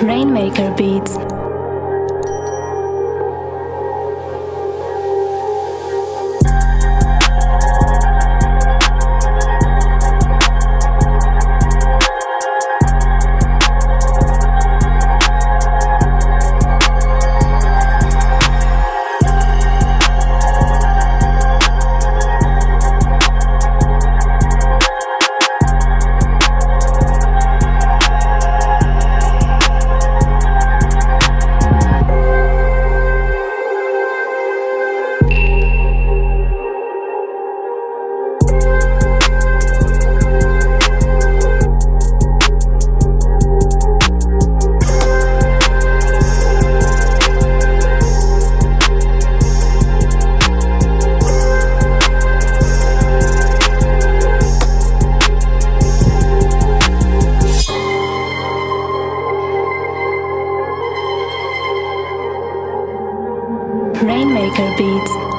Rainmaker Beats. Maker Beats.